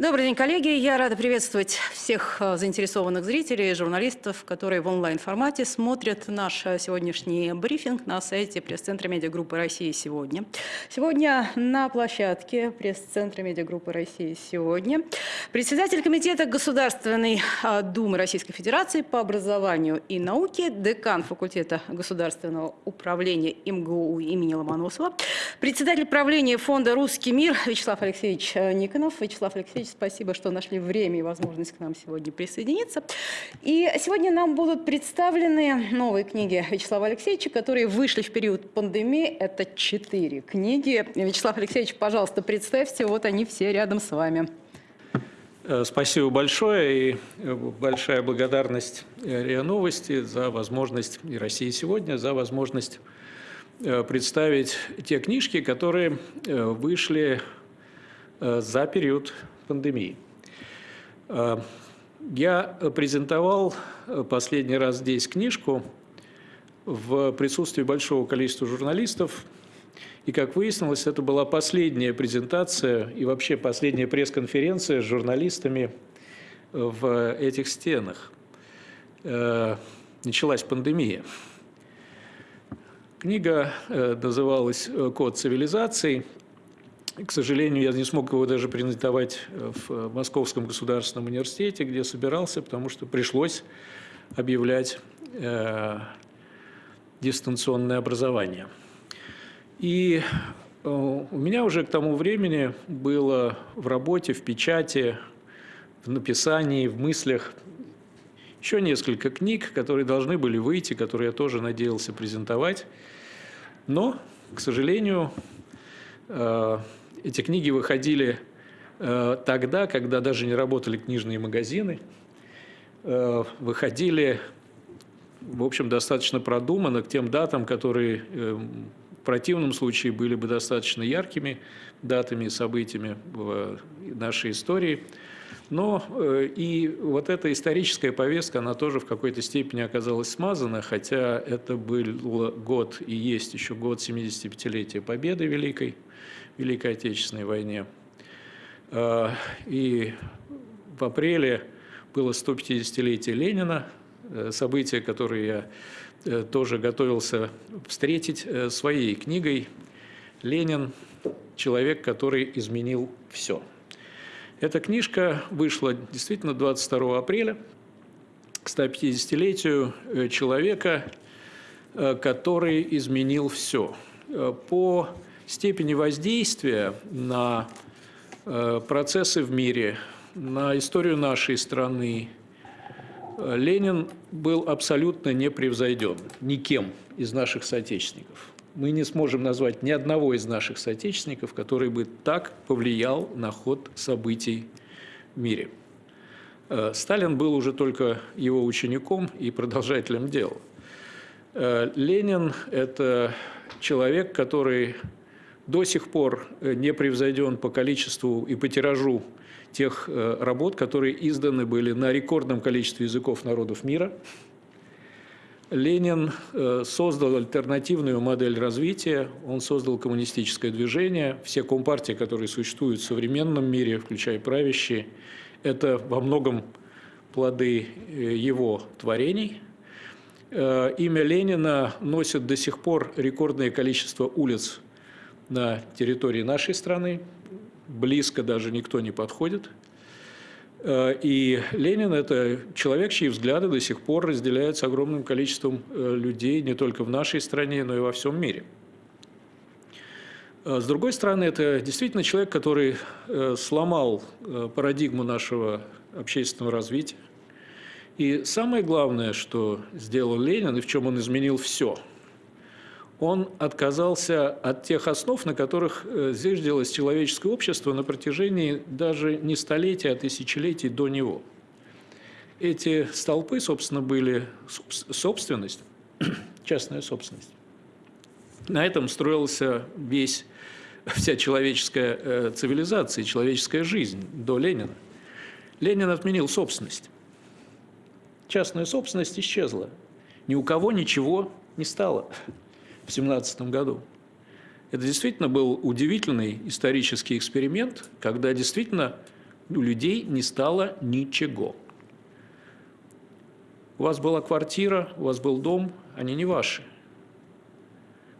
Добрый день, коллеги. Я рада приветствовать всех э, заинтересованных зрителей, журналистов, которые в онлайн-формате смотрят наш э, сегодняшний брифинг на сайте пресс-центра медиагруппы России сегодня. Сегодня на площадке пресс-центра медиагруппы России сегодня председатель Комитета Государственной э, Думы Российской Федерации по образованию и науке, декан факультета государственного управления МГУ имени Ломоносова, председатель правления фонда «Русский мир» Вячеслав Алексеевич Никонов. Вячеслав Алексеевич, спасибо, что нашли время и возможность к нам сегодня присоединиться. И сегодня нам будут представлены новые книги Вячеслава Алексеевича, которые вышли в период пандемии. Это четыре книги. Вячеслав Алексеевич, пожалуйста, представьте, вот они все рядом с вами. Э, спасибо большое и э, большая благодарность э, РИА Новости за возможность, и России сегодня, за возможность представить те книжки, которые вышли за период пандемии. Э, я презентовал э, последний раз здесь книжку в присутствии большого количества журналистов. И, как выяснилось, это была последняя презентация и вообще последняя пресс-конференция с журналистами в этих стенах. Э, началась пандемия. Книга называлась «Код цивилизаций», к сожалению, я не смог его даже презентовать в Московском государственном университете, где собирался, потому что пришлось объявлять э, дистанционное образование. И э, у меня уже к тому времени было в работе, в печати, в написании, в мыслях еще несколько книг, которые должны были выйти, которые я тоже надеялся презентовать. Но, к сожалению, э, эти книги выходили э, тогда, когда даже не работали книжные магазины, э, выходили, в общем, достаточно продуманно к тем датам, которые э, в противном случае были бы достаточно яркими датами и событиями в нашей истории. Но и вот эта историческая повестка, она тоже в какой-то степени оказалась смазана, хотя это был год и есть еще год 75-летия Победы Великой. Великой Отечественной войне. А, и в апреле было 150-летие Ленина, э, событие, которое я э, тоже готовился встретить э, своей книгой «Ленин. Человек, который изменил все». Эта книжка вышла действительно 22 апреля к 150-летию человека, который изменил все. По степени воздействия на э, процессы в мире, на историю нашей страны, э, Ленин был абсолютно непревзойден никем из наших соотечественников. Мы не сможем назвать ни одного из наших соотечественников, который бы так повлиял на ход событий в мире. Э, Сталин был уже только его учеником и продолжателем дела. Ленин – это человек, который до сих пор э, не превзойден по количеству и по тиражу тех э, работ, которые изданы были на рекордном количестве языков народов мира. Ленин э, создал альтернативную модель развития, он создал коммунистическое движение. Все компартии, которые существуют в современном мире, включая правящие, это во многом плоды его творений. Имя Ленина носит до сих пор рекордное количество улиц на территории нашей страны, близко даже никто не подходит. Э, и Ленин – это человек, чьи взгляды до сих пор разделяются огромным количеством э, людей не только в нашей стране, но и во всем мире. Э, с другой стороны, это действительно человек, который сломал парадигму нашего общественного развития. И самое главное, что сделал Ленин, и в чем он изменил все – он отказался от тех основ, на которых э, зиждилось человеческое общество на протяжении даже не столетий, а тысячелетий до него. Эти столпы, собственно, были собственность, частная собственность. На этом строился весь, вся человеческая э, цивилизация, человеческая жизнь до Ленина. Ленин отменил собственность. Частная собственность исчезла. Ни у кого ничего не стало в 17 году. Это действительно был удивительный исторический эксперимент, когда действительно у людей не стало ничего. У вас была квартира, у вас был дом, они не ваши.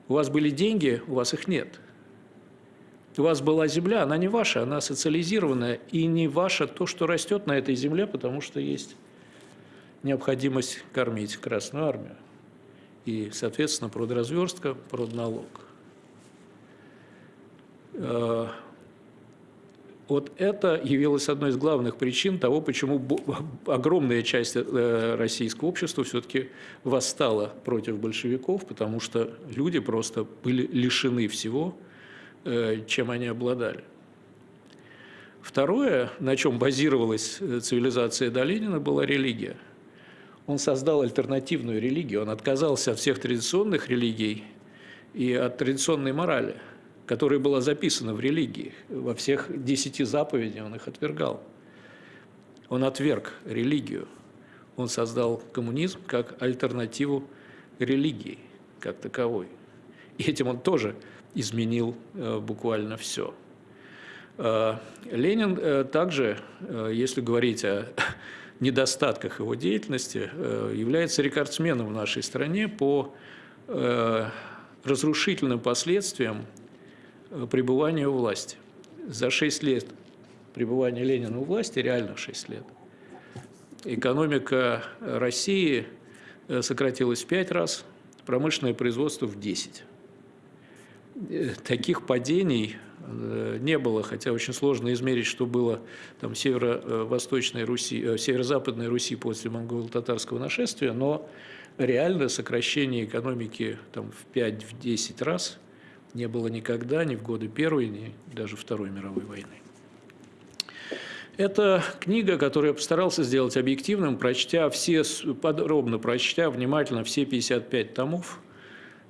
У вас были деньги, у вас их нет. У вас была земля, она не ваша, она социализированная, и не ваша то, что растет на этой земле, потому что есть необходимость кормить Красную Армию. И, соответственно, продразверстка, продналог. Э, вот это явилось одной из главных причин того, почему огромная часть э, российского общества все-таки восстала против большевиков, потому что люди просто были лишены всего, э, чем они обладали. Второе, на чем базировалась цивилизация до Ленина, была религия – он создал альтернативную религию, он отказался от всех традиционных религий и от традиционной морали, которая была записана в религии. Во всех десяти заповедях он их отвергал. Он отверг религию. Он создал коммунизм как альтернативу религии, как таковой. И этим он тоже изменил э, буквально все. Э, Ленин э, также, если говорить о недостатках его деятельности, э, является рекордсменом в нашей стране по э, разрушительным последствиям э, пребывания у власти. За 6 лет пребывания Ленина у власти, реально 6 лет, экономика России сократилась в 5 раз, промышленное производство в 10. Таких падений не было, хотя очень сложно измерить, что было там, северо-восточной Руси, э, северо-западной Руси после монголо-татарского нашествия, но реально сокращение экономики там, в 5-10 раз не было никогда, ни в годы Первой, ни даже Второй мировой войны. Это книга, которую я постарался сделать объективным, прочтя все, подробно прочтя внимательно все 55 томов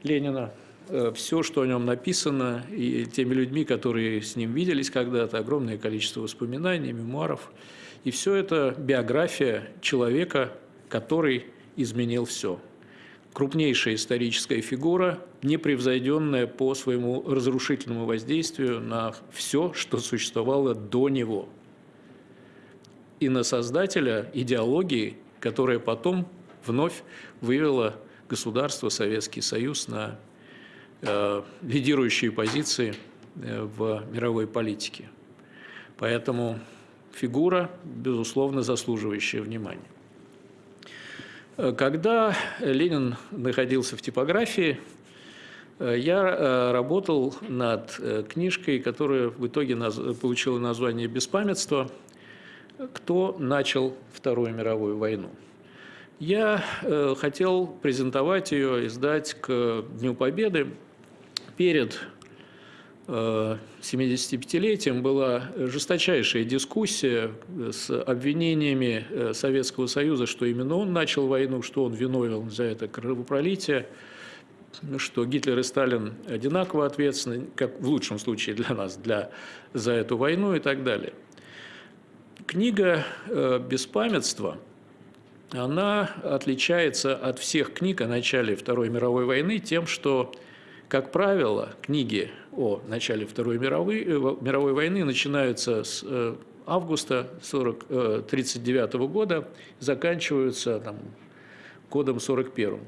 Ленина, Э, все, что о нем написано, и теми людьми, которые с ним виделись когда-то, огромное количество воспоминаний, мемуаров. И все это биография человека, который изменил все. Крупнейшая историческая фигура, непревзойденная по своему разрушительному воздействию на все, что существовало до него. И на создателя идеологии, которая потом вновь вывела государство, Советский Союз на Э, лидирующие позиции э, в мировой политике. Поэтому фигура, безусловно, заслуживающая внимания. Э, когда Ленин находился в типографии, я работал над книжкой, которая в итоге получила название «Беспамятство. Кто начал Вторую мировую войну?». Я хотел презентовать ее, издать к Дню Победы, перед 75-летием э, была жесточайшая дискуссия с обвинениями э, Советского Союза, что именно он начал войну, что он виновен за это кровопролитие, что Гитлер и Сталин одинаково ответственны, как в лучшем случае для нас, для, за эту войну и так далее. Книга э, «Беспамятство» она отличается от всех книг о начале Второй мировой войны тем, что как правило, книги о начале Второй мировой, э, мировой войны начинаются с э, августа 1939 э, года, заканчиваются там, годом 41.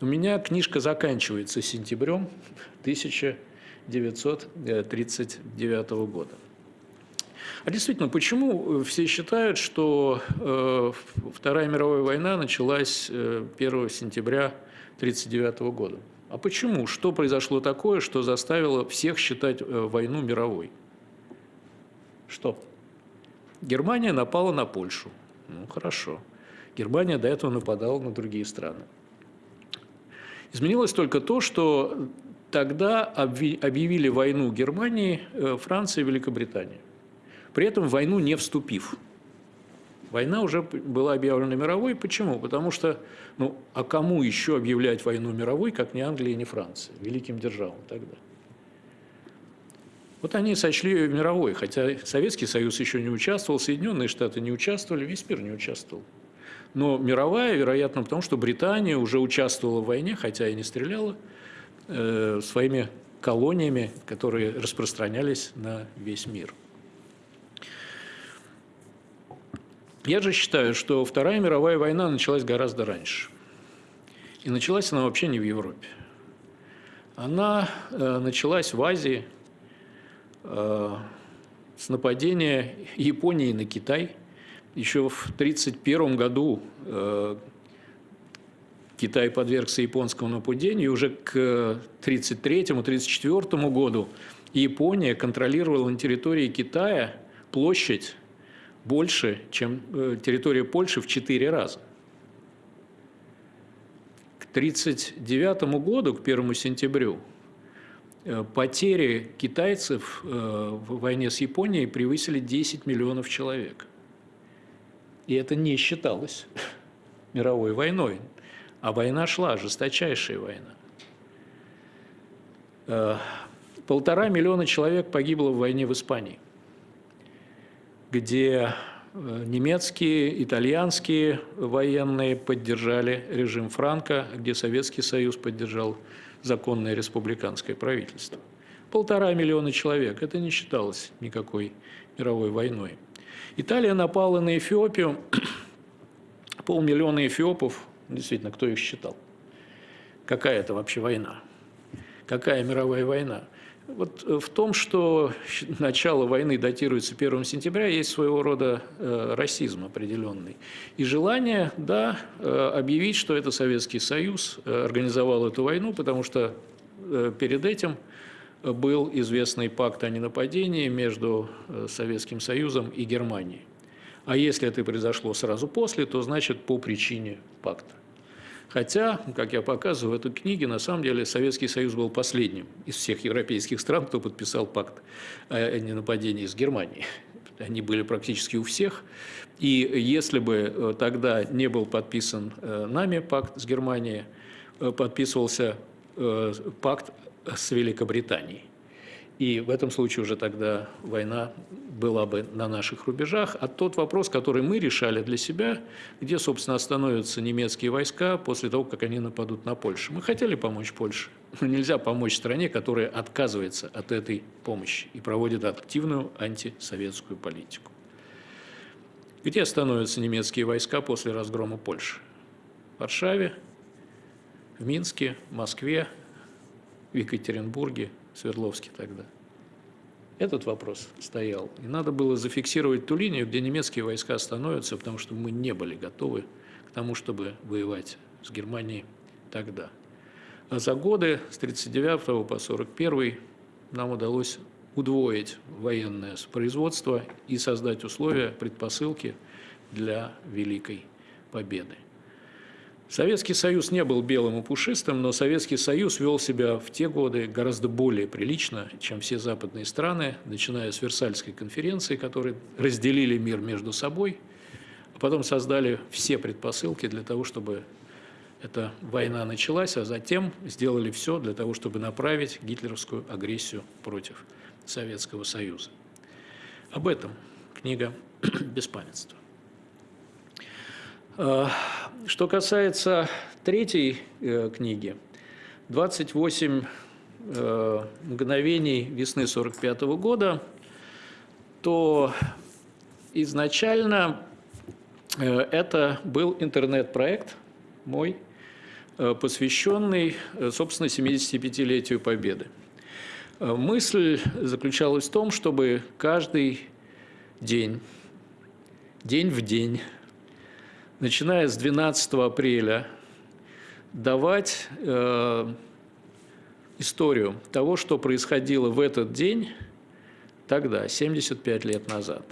У меня книжка заканчивается сентябрем 1939 года. А действительно, почему все считают, что Вторая мировая война началась 1 сентября 1939 года? А почему? Что произошло такое, что заставило всех считать э, войну мировой? Что? Германия напала на Польшу. Ну, хорошо. Германия до этого нападала на другие страны. Изменилось только то, что тогда объявили войну Германии, э, Франции и Великобритании. При этом в войну не вступив. Война уже была объявлена мировой. Почему? Потому что, ну, а кому еще объявлять войну мировой, как не Англия и не Франция, великим державам тогда? Вот они сочли ее мировой, хотя Советский Союз еще не участвовал, Соединенные Штаты не участвовали, весь мир не участвовал. Но мировая, вероятно, потому что Британия уже участвовала в войне, хотя и не стреляла, э, своими колониями, которые распространялись на весь мир. Я же считаю, что Вторая мировая война началась гораздо раньше. И началась она вообще не в Европе. Она э, началась в Азии э, с нападения Японии на Китай. Еще в 1931 году э, Китай подвергся японскому нападению, и уже к 1933-1934 году Япония контролировала на территории Китая площадь больше, чем э, территория Польши в 4 раза. К 1939 году, к 1 сентябрю, э, потери китайцев э, в войне с Японией превысили 10 миллионов человек. И это не считалось мировой войной. А война шла, жесточайшая война. Полтора миллиона человек погибло в войне в Испании где э, немецкие, итальянские военные поддержали режим Франка, где Советский Союз поддержал законное республиканское правительство. Полтора миллиона человек, это не считалось никакой мировой войной. Италия напала на Эфиопию, полмиллиона эфиопов, действительно, кто их считал? Какая это вообще война? Какая мировая война? Вот э, в том, что начало войны датируется 1 сентября, есть своего рода э, расизм определенный. И желание, да, э, объявить, что это Советский Союз организовал эту войну, потому что перед этим был известный пакт о ненападении между Советским Союзом и Германией. А если это произошло сразу после, то значит по причине пакта. Хотя, как я показываю в этой книге, на самом деле Советский Союз был последним из всех европейских стран, кто подписал пакт о ненападении с Германией. Они были практически у всех. И если бы э, тогда не был подписан э, нами пакт с Германией, э, подписывался пакт с Великобританией. И в этом случае уже тогда война была бы на наших рубежах. А тот вопрос, который мы решали для себя, где, собственно, остановятся немецкие войска после того, как они нападут на Польшу. Мы хотели помочь Польше, но нельзя помочь стране, которая отказывается от этой помощи и проводит активную антисоветскую политику. Где остановятся немецкие войска после разгрома Польши? В Варшаве, в Минске, Москве, в Екатеринбурге, Свердловске тогда. Этот вопрос стоял. И надо было зафиксировать ту линию, где немецкие войска остановятся, потому что мы не были готовы к тому, чтобы воевать с Германией тогда. А за годы с 1939 по 1941 нам удалось удвоить военное производство и создать условия, предпосылки для Великой Победы. Советский Союз не был белым и пушистым, но Советский Союз вел себя в те годы гораздо более прилично, чем все западные страны, начиная с Версальской конференции, которые разделили мир между собой, а потом создали все предпосылки для того, чтобы эта война началась, а затем сделали все для того, чтобы направить гитлеровскую агрессию против Советского Союза. Об этом книга «Беспамятство». Что касается третьей э, книги, 28 э, мгновений весны 45 года, то изначально э, это был интернет-проект мой, посвященный, собственно, 75-летию Победы. Мысль заключалась в том, чтобы каждый день, день в день, начиная с 12 апреля, давать э, историю того, что происходило в этот день тогда, 75 лет назад.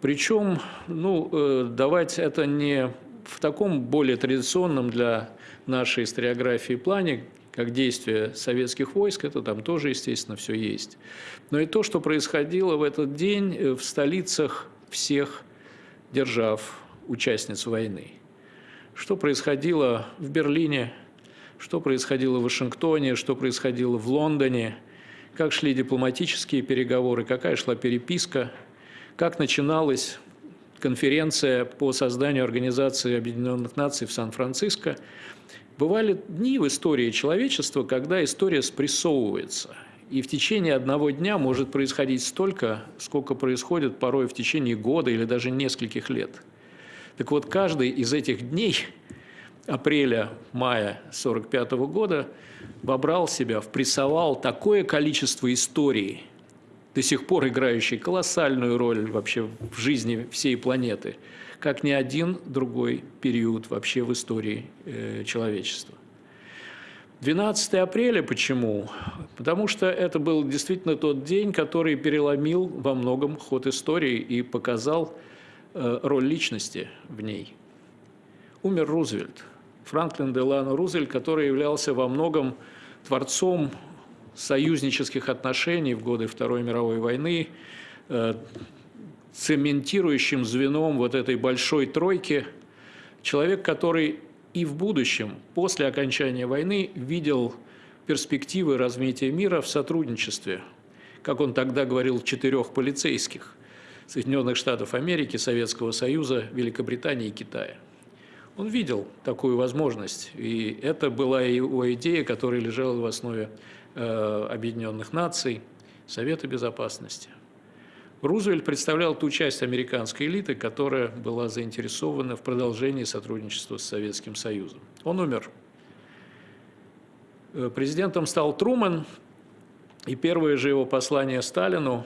Причем, ну, э, давать это не в таком более традиционном для нашей историографии плане, как действия советских войск, это там тоже, естественно, все есть. Но и то, что происходило в этот день э, в столицах всех держав участниц войны. Что происходило в Берлине, что происходило в Вашингтоне, что происходило в Лондоне, как шли дипломатические переговоры, какая шла переписка, как начиналась конференция по созданию Организации Объединенных Наций в Сан-Франциско. Бывали дни в истории человечества, когда история спрессовывается. И в течение одного дня может происходить столько, сколько происходит порой в течение года или даже нескольких лет. Так вот, каждый из этих дней, апреля-мая 1945 года, вобрал в себя, впрессовал такое количество историй, до сих пор играющей колоссальную роль вообще в жизни всей планеты, как ни один другой период вообще в истории э, человечества. 12 апреля почему? Потому что это был действительно тот день, который переломил во многом ход истории и показал роль личности в ней. Умер Рузвельт, Франклин Делано Рузвельт, который являлся во многом творцом союзнических отношений в годы Второй мировой войны, э, цементирующим звеном вот этой большой тройки, человек, который и в будущем, после окончания войны, видел перспективы развития мира в сотрудничестве, как он тогда говорил, четырех полицейских Соединенных Штатов Америки, Советского Союза, Великобритании и Китая. Он видел такую возможность, и это была его идея, которая лежала в основе э, Объединенных Наций, Совета Безопасности. Рузвельт представлял ту часть американской элиты, которая была заинтересована в продолжении сотрудничества с Советским Союзом. Он умер. Э, президентом стал Труман, и первое же его послание Сталину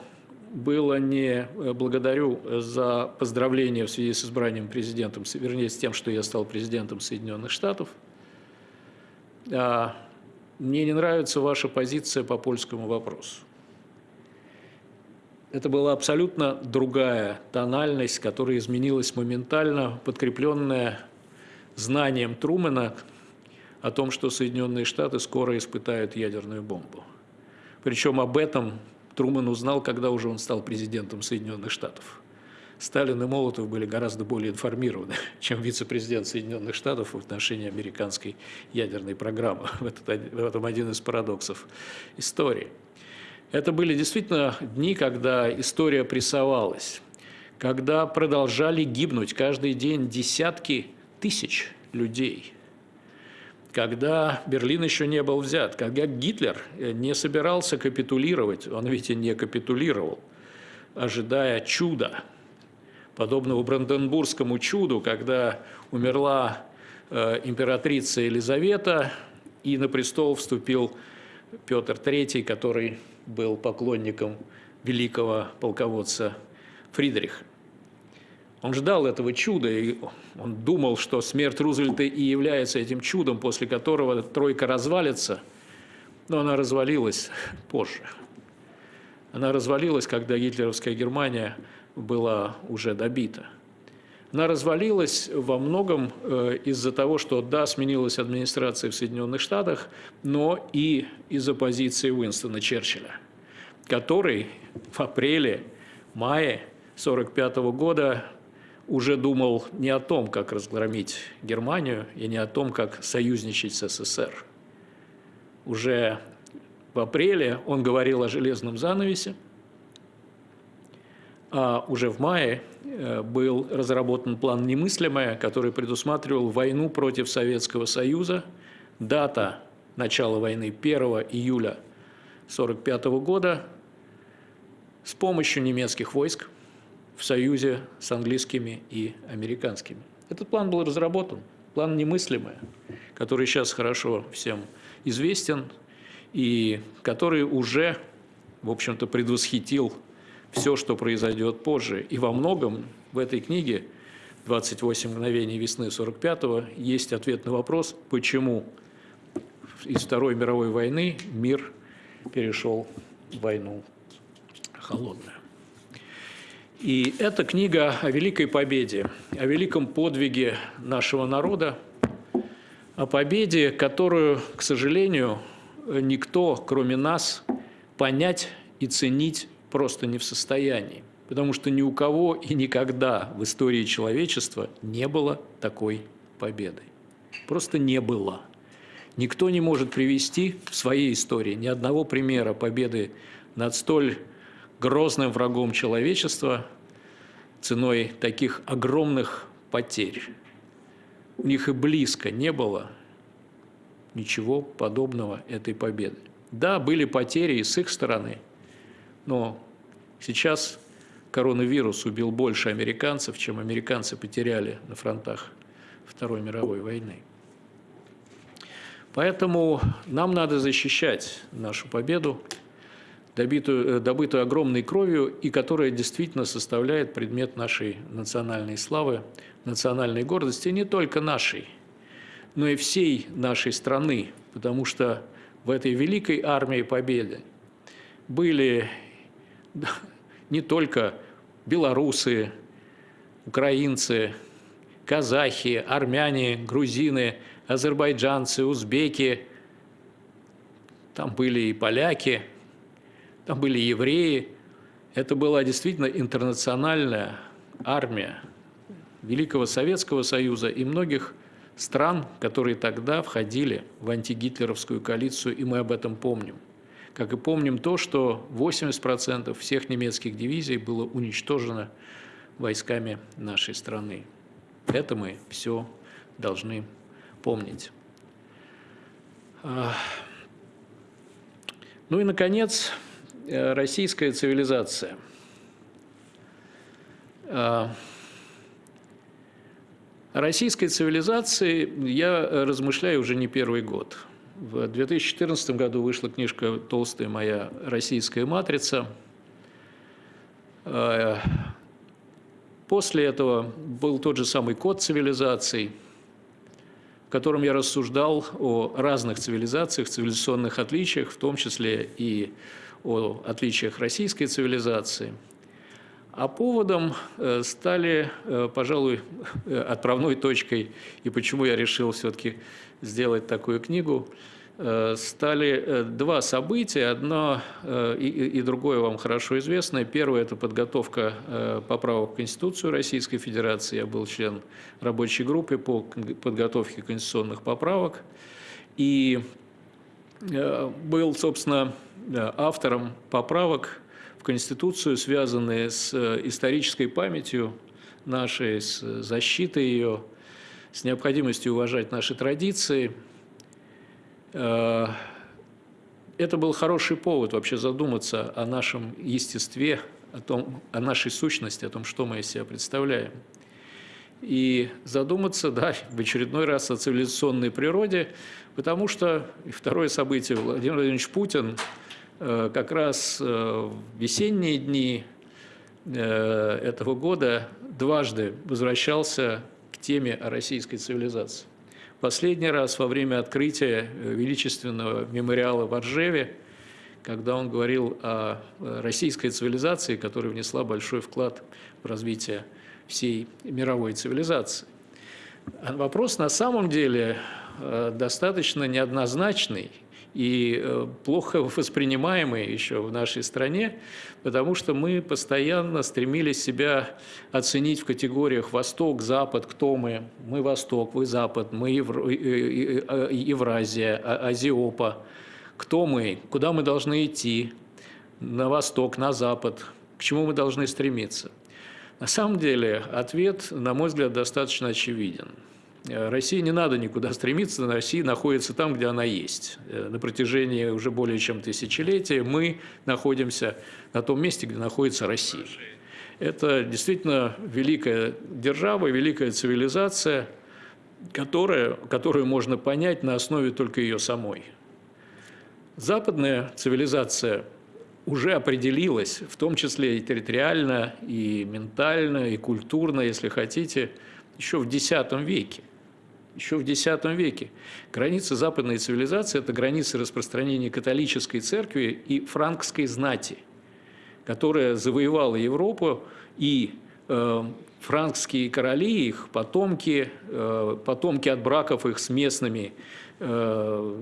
было не э, «благодарю за поздравление в связи с избранием президентом», вернее, с тем, что я стал президентом Соединенных Штатов, а «мне не нравится ваша позиция по польскому вопросу». Это была абсолютно другая тональность, которая изменилась моментально, подкрепленная знанием Трумэна о том, что Соединенные Штаты скоро испытают ядерную бомбу. Причем об этом Трумэн узнал, когда уже он стал президентом Соединенных Штатов. Сталин и Молотов были гораздо более информированы, чем вице-президент Соединенных Штатов в отношении американской ядерной программы. В этом один из парадоксов истории. Это были действительно дни, когда история прессовалась, когда продолжали гибнуть каждый день десятки тысяч людей, когда Берлин еще не был взят, когда Гитлер не собирался капитулировать, он ведь и не капитулировал, ожидая чуда, подобного Бранденбургскому чуду, когда умерла э, императрица Елизавета, и на престол вступил Петр III, который был поклонником великого полководца Фридриха. Он ждал этого чуда, и он думал, что смерть Рузвельта и является этим чудом, после которого тройка развалится, но она развалилась позже. Она развалилась, когда гитлеровская Германия была уже добита. Она развалилась во многом э, из-за того, что, да, сменилась администрация в Соединенных Штатах, но и из-за позиции Уинстона Черчилля, который в апреле-мае 1945 года уже думал не о том, как разгромить Германию, и не о том, как союзничать с СССР. Уже в апреле он говорил о железном занавесе, а уже в мае э, был разработан план «Немыслимое», который предусматривал войну против Советского Союза. Дата начала войны 1 июля 1945 года с помощью немецких войск в союзе с английскими и американскими. Этот план был разработан, план «Немыслимое», который сейчас хорошо всем известен и который уже, в общем-то, предвосхитил все, что произойдет позже. И во многом в этой книге «28 мгновений весны 45-го» есть ответ на вопрос, почему из Второй мировой войны мир перешел в войну холодную. И эта книга о великой победе, о великом подвиге нашего народа, о победе, которую, к сожалению, никто, кроме нас, понять и ценить просто не в состоянии. Потому что ни у кого и никогда в истории человечества не было такой победы. Просто не было. Никто не может привести в своей истории ни одного примера победы над столь грозным врагом человечества ценой таких огромных потерь. У них и близко не было ничего подобного этой победы. Да, были потери и с их стороны, но сейчас коронавирус убил больше американцев, чем американцы потеряли на фронтах Второй мировой войны. Поэтому нам надо защищать нашу победу, добитую, э, добытую огромной кровью, и которая действительно составляет предмет нашей национальной славы, национальной гордости, не только нашей, но и всей нашей страны, потому что в этой великой армии победы были не только белорусы, украинцы, казахи, армяне, грузины, азербайджанцы, узбеки, там были и поляки, там были евреи. Это была действительно интернациональная армия Великого Советского Союза и многих стран, которые тогда входили в антигитлеровскую коалицию, и мы об этом помним. Как и помним то, что 80% всех немецких дивизий было уничтожено войсками нашей страны. Это мы все должны помнить. А, ну и, наконец, российская цивилизация. А, российской цивилизации я размышляю уже не первый год. В 2014 году вышла книжка толстая моя «Российская матрица». А, после этого был тот же самый код цивилизаций, в котором я рассуждал о разных цивилизациях, цивилизационных отличиях, в том числе и о отличиях российской цивилизации – а поводом э, стали, э, пожалуй, э, отправной точкой, и почему я решил все-таки сделать такую книгу, стали два события. Одно и, другое вам хорошо известно. Первое – это подготовка поправок в Конституцию Российской Федерации. Я был член рабочей группы по подготовке конституционных поправок. И был, собственно, автором поправок Конституцию, связанные с э, исторической памятью нашей, с защитой ее, с необходимостью уважать наши традиции. Э, это был хороший повод вообще задуматься о нашем естестве, о, том, о нашей сущности, о том, что мы из себя представляем. И задуматься, да, в очередной раз о цивилизационной природе, потому что второе событие, Владимир Владимирович Путин – как раз э, в весенние дни э, этого года дважды возвращался к теме о российской цивилизации. Последний раз во время открытия величественного мемориала в Оржеве, когда он говорил о российской цивилизации, которая внесла большой вклад в развитие всей мировой цивилизации. Вопрос на самом деле достаточно неоднозначный – и э, плохо воспринимаемые еще в нашей стране, потому что мы постоянно стремились себя оценить в категориях Восток, Запад, кто мы. Мы Восток, вы Запад, мы Евро... Евразия, а, Азиопа. Кто мы, куда мы должны идти, на Восток, на Запад, к чему мы должны стремиться. На самом деле ответ, на мой взгляд, достаточно очевиден – Э, России не надо никуда стремиться, Россия находится там, где она есть. Э, на протяжении уже более чем тысячелетия мы находимся на том месте, где находится Россия. Это действительно великая держава, великая цивилизация, которая, которую можно понять на основе только ее самой. Западная цивилизация уже определилась, в том числе и территориально, и ментально, и культурно, если хотите, еще в X веке еще в X веке. Границы западной цивилизации – это границы распространения католической церкви и франкской знати, которая завоевала Европу, и э, франкские короли, их потомки, э, потомки от браков их с местными э,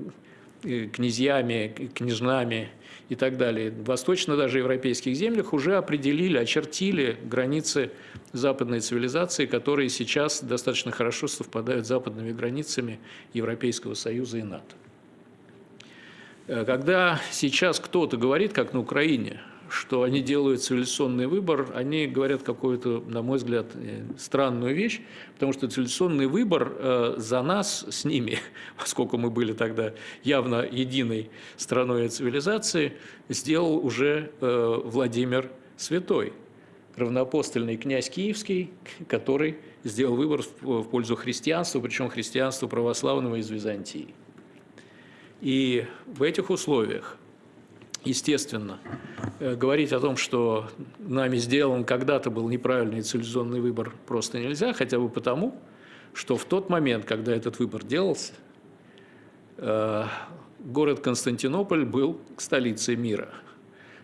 князьями, княжнами и так далее. В восточно даже европейских землях уже определили, очертили границы западной цивилизации, которые сейчас достаточно хорошо совпадают с западными границами Европейского Союза и НАТО. Э, когда сейчас кто-то говорит, как на Украине, что они делают цивилизационный выбор, они говорят какую-то, на мой взгляд, э, странную вещь, потому что цивилизационный выбор э, за нас с ними, поскольку мы были тогда явно единой страной цивилизации, сделал уже э, Владимир Святой, равноапостольный князь Киевский, который сделал выбор в пользу христианства, причем христианства православного из Византии. И в этих условиях естественно, э, говорить о том, что нами сделан когда-то был неправильный цивилизационный выбор, просто нельзя, хотя бы потому, что в тот момент, когда этот выбор делался, э, город Константинополь был столицей мира.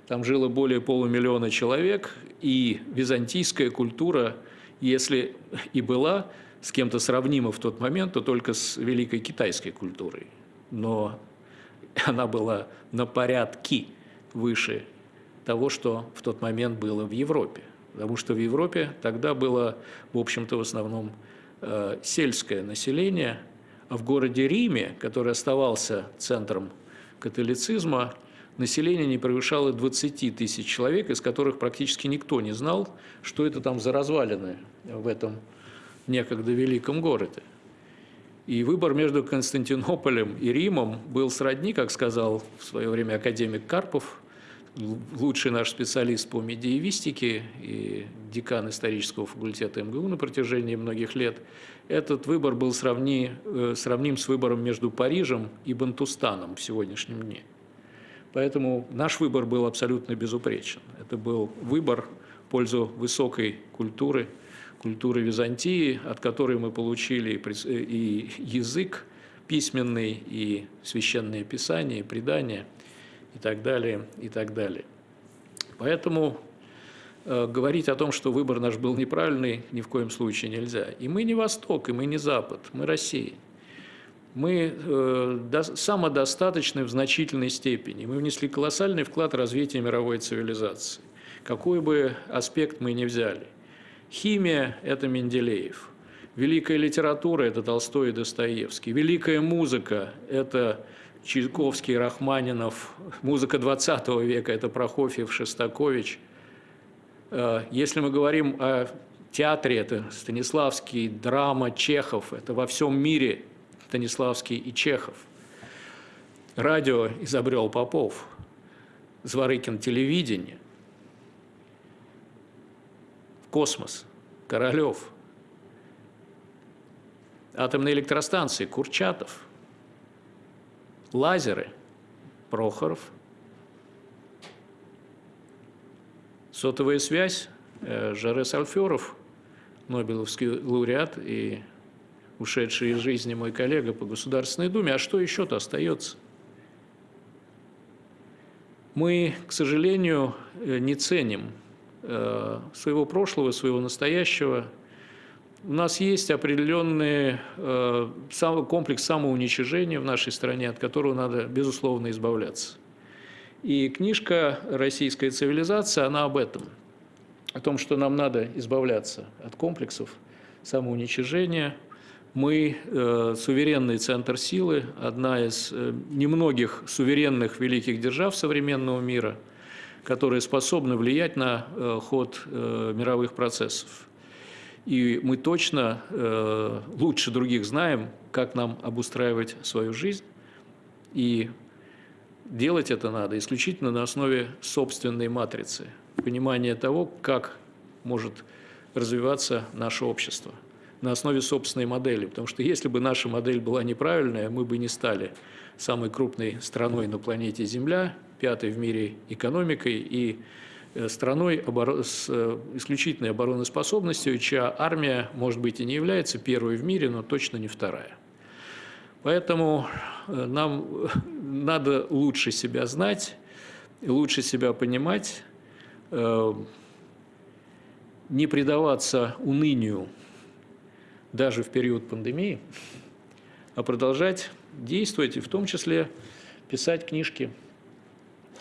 Там жило более полумиллиона человек, и византийская культура, если и была с кем-то сравнима в тот момент, то только с великой китайской культурой. Но она была на порядки выше того, что в тот момент было в Европе. Потому что в Европе тогда было, в общем-то, в основном э, сельское население, а в городе Риме, который оставался центром католицизма, население не превышало 20 тысяч человек, из которых практически никто не знал, что это там за развалины в этом некогда великом городе. И выбор между Константинополем и Римом был сродни, как сказал в свое время академик Карпов, лучший наш специалист по медиевистике и декан исторического факультета МГУ на протяжении многих лет. Этот выбор был сравни, э, сравним с выбором между Парижем и Бантустаном в сегодняшнем дне. Поэтому наш выбор был абсолютно безупречен. Это был выбор в пользу высокой культуры, культуры Византии, от которой мы получили и язык письменный, и священные писания, и предания, и так далее, и так далее. Поэтому э, говорить о том, что выбор наш был неправильный, ни в коем случае нельзя. И мы не Восток, и мы не Запад, мы Россия. Мы э, до, самодостаточны в значительной степени. Мы внесли колоссальный вклад в развитие мировой цивилизации. Какой бы аспект мы ни взяли – Химия – это Менделеев. Великая литература – это Толстой и Достоевский. Великая музыка – это Чайковский, Рахманинов. Музыка 20 века – это Прокофьев, Шостакович. Э, если мы говорим о театре, это Станиславский, драма, Чехов. Это во всем мире Станиславский и Чехов. Радио изобрел Попов. Зворыкин – телевидение – космос, Королев, атомные электростанции, Курчатов, лазеры, Прохоров, сотовая связь, э, Жарес Альферов, Нобелевский лауреат и ушедший из жизни мой коллега по Государственной Думе. А что еще-то остается? Мы, к сожалению, э, не ценим своего прошлого, своего настоящего. У нас есть определенный э, комплекс самоуничижения в нашей стране, от которого надо, безусловно, избавляться. И книжка «Российская цивилизация», она об этом, о том, что нам надо избавляться от комплексов самоуничижения. Мы э, суверенный центр силы, одна из э, немногих суверенных великих держав современного мира – которые способны влиять на э, ход э, мировых процессов. И мы точно э, лучше других знаем, как нам обустраивать свою жизнь. И делать это надо исключительно на основе собственной матрицы, понимания того, как может развиваться наше общество на основе собственной модели. Потому что если бы наша модель была неправильная, мы бы не стали самой крупной страной на планете Земля, пятой в мире экономикой и э, страной с э, исключительной обороноспособностью, чья армия, может быть, и не является первой в мире, но точно не вторая. Поэтому э, нам надо лучше себя знать, лучше себя понимать, не предаваться унынию даже в период пандемии, а продолжать действовать и в том числе писать книжки.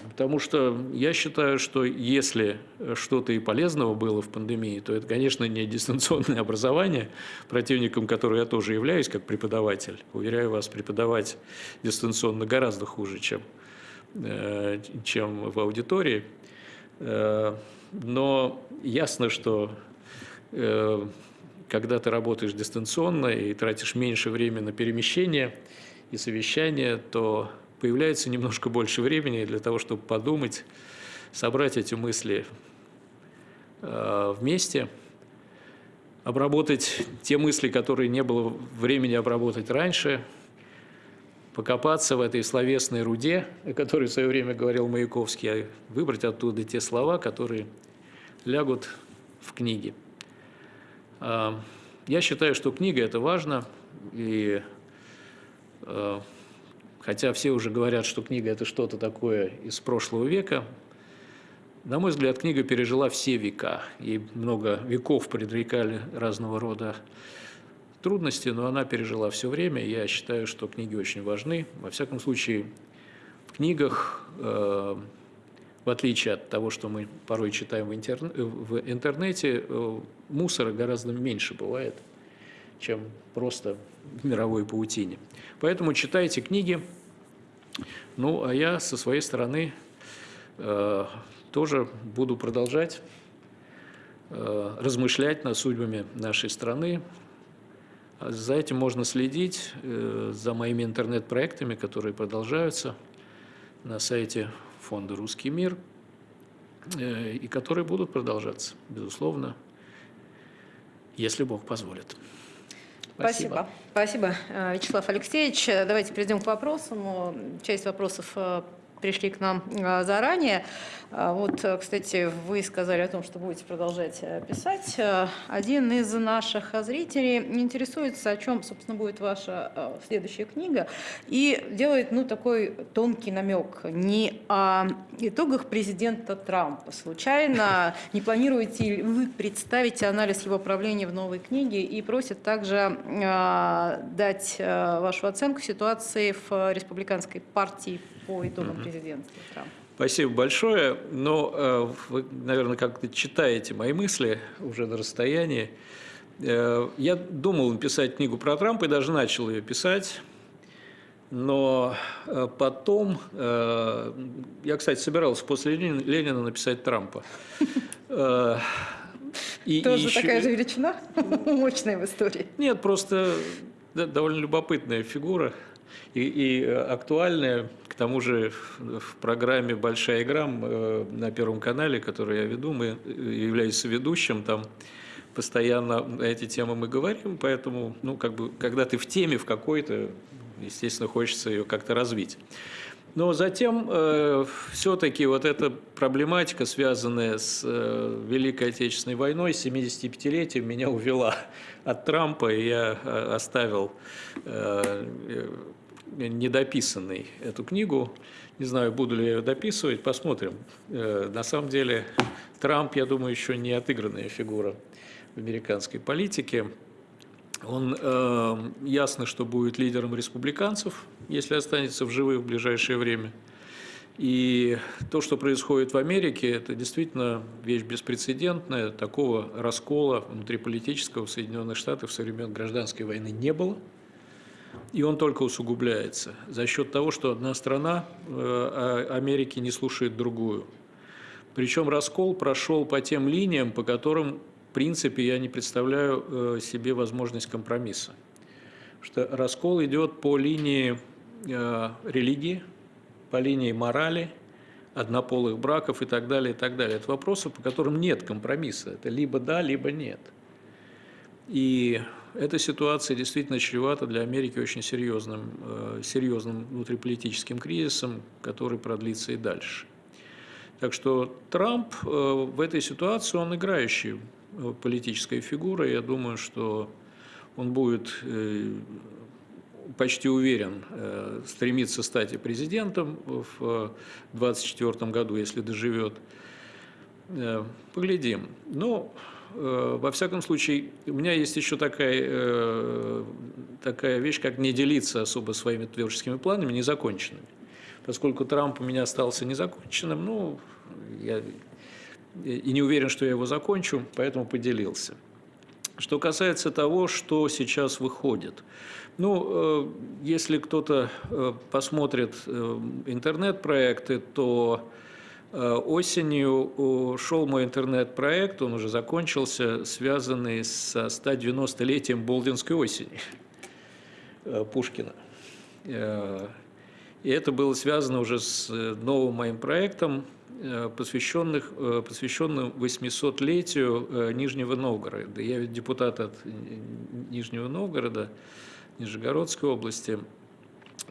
Потому что я считаю, что если что-то и полезного было в пандемии, то это, конечно, не дистанционное образование, противником которого я тоже являюсь как преподаватель. Уверяю вас, преподавать дистанционно гораздо хуже, чем, э, чем в аудитории. Но ясно, что когда ты работаешь дистанционно и тратишь меньше времени на перемещение и совещание, то появляется немножко больше времени для того, чтобы подумать, собрать эти мысли вместе – обработать те мысли, которые не было времени обработать раньше, покопаться в этой словесной руде, о которой в свое время говорил Маяковский, а выбрать оттуда те слова, которые лягут в книге. А, я считаю, что книга – это важно, и а, хотя все уже говорят, что книга – это что-то такое из прошлого века, на мой взгляд, книга пережила все века, и много веков предрекали разного рода трудности, но она пережила все время. Я считаю, что книги очень важны. Во всяком случае, в книгах, э, в отличие от того, что мы порой читаем в, в интернете, э, мусора гораздо меньше бывает, чем просто в мировой паутине. Поэтому читайте книги. Ну, а я со своей стороны э, тоже буду продолжать э, размышлять над судьбами нашей страны. За этим можно следить, э, за моими интернет-проектами, которые продолжаются на сайте фонда «Русский мир», э, и которые будут продолжаться, безусловно, если Бог позволит. Спасибо. Спасибо, Вячеслав Алексеевич. Давайте перейдем к вопросам. Часть вопросов пришли к нам а, заранее. А, вот, э, кстати, вы сказали о том, что будете продолжать э, писать. Э, один из наших зрителей интересуется, о чем, собственно, будет ваша следующая книга, и делает, ну, такой тонкий намек. Не о итогах президента Трампа. Случайно не планируете ли вы представить анализ его правления в новой книге и просит также дать вашу оценку ситуации в республиканской партии по итогам президентства Трампа? Спасибо большое. Но э, вы, наверное, как-то читаете мои мысли уже на расстоянии. Э, я думал написать книгу про Трампа и даже начал ее писать. Но э, потом, я, кстати, собирался после Ленина написать Трампа. И, Тоже и еще... такая же величина, мощная в истории. Нет, просто довольно любопытная фигура и, и актуальная тому же в программе «Большая игра» э, на Первом канале, которую я веду, мы э, являюсь ведущим, там постоянно на эти темы мы говорим, поэтому, ну, как бы, когда ты в теме в какой-то, естественно, хочется ее как-то развить. Но затем э, все-таки вот эта проблематика, связанная с э, Великой Отечественной войной, 75-летием, меня увела от Трампа, и я э, оставил э, недописанной эту книгу. Не знаю, буду ли я ее дописывать, посмотрим. Э, на самом деле Трамп, я думаю, еще не отыгранная фигура в американской политике. Он э, ясно, что будет лидером республиканцев, если останется в живых в ближайшее время. И то, что происходит в Америке, это действительно вещь беспрецедентная. Такого раскола внутриполитического в Соединенных Штатах со времен гражданской войны не было и он только усугубляется за счет того, что одна страна э, а Америки не слушает другую. Причем раскол прошел по тем линиям, по которым, в принципе, я не представляю э, себе возможность компромисса. Что раскол идет по линии э, религии, по линии морали, однополых браков и так далее, и так далее. Это вопросы, по которым нет компромисса. Это либо да, либо нет. И эта ситуация действительно чревата для Америки очень серьезным, э, серьезным внутриполитическим кризисом, который продлится и дальше. Так что Трамп э, в этой ситуации, он играющий э, политическая фигура. Я думаю, что он будет почти уверен стремиться стать и президентом в 2024 году, если доживет. Поглядим. Но Э, во всяком случае, у меня есть еще такая, э, такая вещь, как не делиться особо своими творческими планами незаконченными. Поскольку Трамп у меня остался незаконченным, ну, я и не уверен, что я его закончу, поэтому поделился. Что касается того, что сейчас выходит. Ну, э, если кто-то посмотрит интернет-проекты, то Осенью шел мой интернет-проект, он уже закончился, связанный со 190-летием Болдинской осени Пушкина. И это было связано уже с новым моим проектом, посвященных, посвященным 800-летию Нижнего Новгорода. Я ведь депутат от Нижнего Новгорода, Нижегородской области.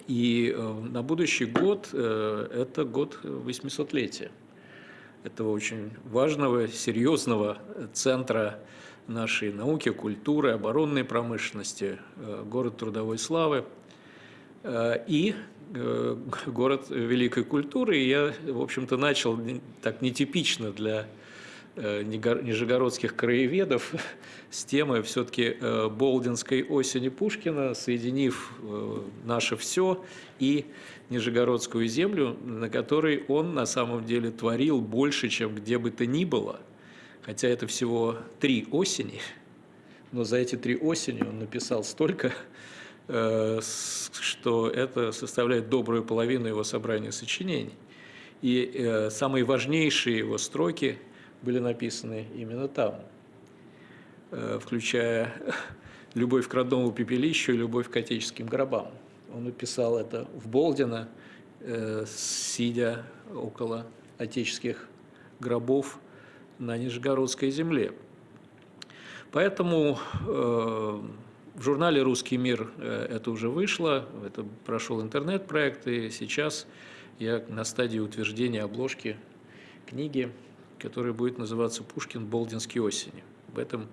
И э, на будущий год э, это год 800-летия этого очень важного, серьезного центра нашей науки, культуры, оборонной промышленности, э, город трудовой славы и город великой культуры. И я, в общем-то, начал так нетипично для нижегородских краеведов с темой все-таки э, Болдинской осени Пушкина, соединив э, наше все и Нижегородскую землю, на которой он на самом деле творил больше, чем где бы то ни было. Хотя это всего три осени, но за эти три осени он написал столько, что это составляет добрую половину его собрания сочинений. И самые важнейшие его строки – были написаны именно там, э, включая «Любовь к родному пепелищу» и «Любовь к отеческим гробам». Он написал это в Болдино, э, сидя около отеческих гробов на Нижегородской земле. Поэтому э, в журнале «Русский мир» это уже вышло, это прошел интернет-проект, и сейчас я на стадии утверждения обложки книги который будет называться «Пушкин. Болдинские осени». В этом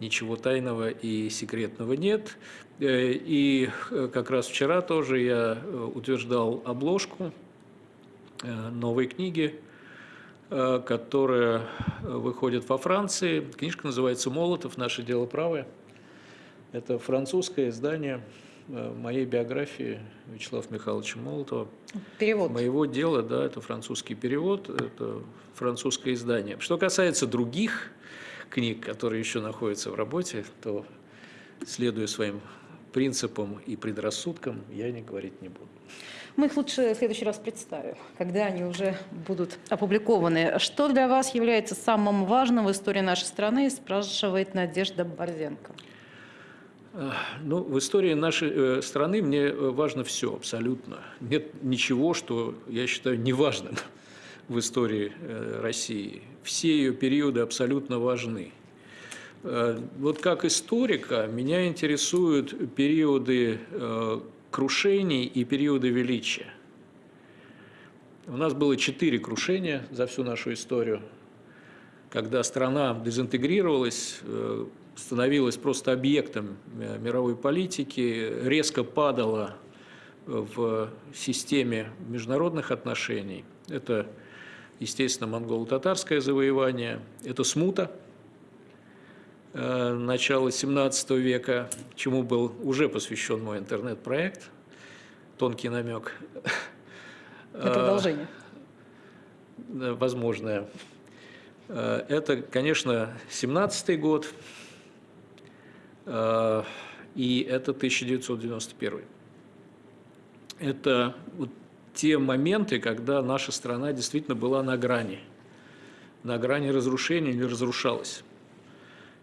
ничего тайного и секретного нет. Э, и э, как раз вчера тоже я э, утверждал обложку новой книги, которая выходит во Франции. Книжка называется «Молотов. Наше дело правое». Это французское издание моей биографии Вячеслава Михайловича Молотова. Перевод. Моего дела, да, это французский перевод, это французское издание. Что касается других книг, которые еще находятся в работе, то, следуя своим принципам и предрассудкам, я не говорить не буду. Мы их лучше в следующий раз представим, когда они уже будут опубликованы. Что для вас является самым важным в истории нашей страны, спрашивает Надежда Борзенко. Ну, в истории нашей э, страны мне э, важно все абсолютно. Нет ничего, что я считаю неважным в истории э, России. Все ее периоды абсолютно важны. Вот как историка меня интересуют периоды крушений и периоды величия. У нас было четыре крушения за всю нашу историю, когда страна дезинтегрировалась, становилась просто объектом э, мировой политики, резко падала в системе международных отношений. Это, естественно, монголо-татарское завоевание, это смута э, начала 17 века, чему был уже посвящен мой интернет-проект, тонкий намек. Это продолжение. Э, возможное. Это, конечно, 17 год, и это 1991. Это вот те моменты, когда наша страна действительно была на грани, на грани разрушения или разрушалась.